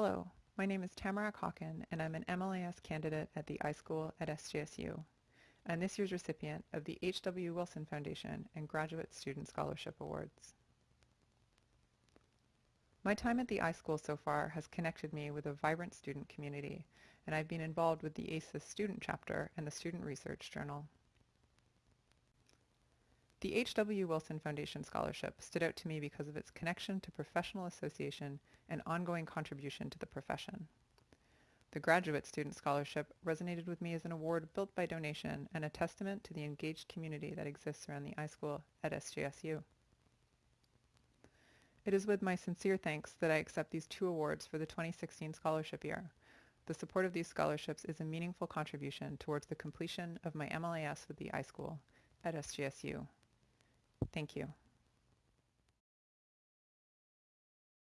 Hello, my name is Tamara Hawken and I'm an MLIS candidate at the iSchool at SJSU and this year's recipient of the H.W. Wilson Foundation and Graduate Student Scholarship Awards. My time at the iSchool so far has connected me with a vibrant student community and I've been involved with the ACES student chapter and the Student Research Journal. The H.W. Wilson Foundation Scholarship stood out to me because of its connection to professional association and ongoing contribution to the profession. The Graduate Student Scholarship resonated with me as an award built by donation and a testament to the engaged community that exists around the iSchool at SJSU. It is with my sincere thanks that I accept these two awards for the 2016 scholarship year. The support of these scholarships is a meaningful contribution towards the completion of my MLIS with the iSchool at SJSU. Thank you.